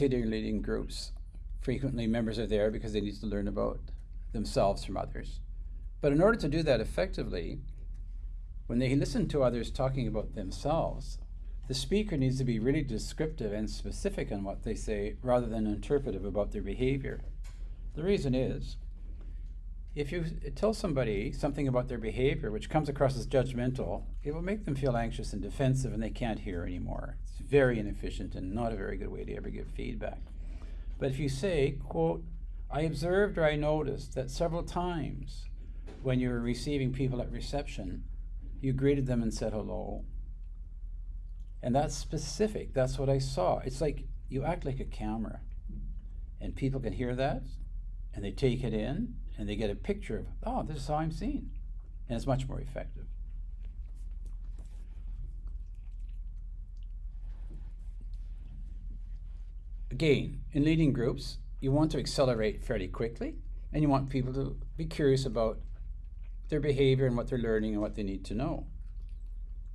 Leading groups, frequently members are there because they need to learn about themselves from others. But in order to do that effectively, when they listen to others talking about themselves, the speaker needs to be really descriptive and specific in what they say rather than interpretive about their behavior. The reason is, if you tell somebody something about their behavior which comes across as judgmental, it will make them feel anxious and defensive and they can't hear anymore. It's very inefficient and not a very good way to ever give feedback. But if you say, quote, I observed or I noticed that several times when you were receiving people at reception, you greeted them and said hello. And that's specific. That's what I saw. It's like you act like a camera. And people can hear that and they take it in and they get a picture of, oh, this is how I'm seen. And it's much more effective. Again, in leading groups, you want to accelerate fairly quickly and you want people to be curious about their behavior and what they're learning and what they need to know.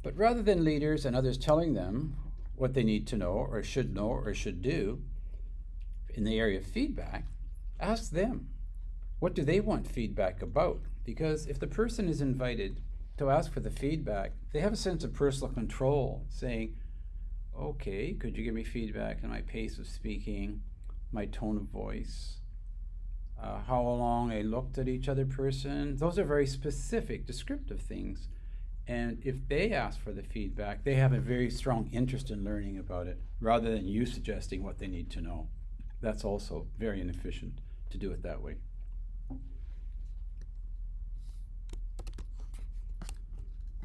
But rather than leaders and others telling them what they need to know or should know or should do in the area of feedback, ask them what do they want feedback about? Because if the person is invited to ask for the feedback, they have a sense of personal control, saying, okay, could you give me feedback on my pace of speaking, my tone of voice, uh, how long I looked at each other person? Those are very specific, descriptive things. And if they ask for the feedback, they have a very strong interest in learning about it rather than you suggesting what they need to know. That's also very inefficient to do it that way.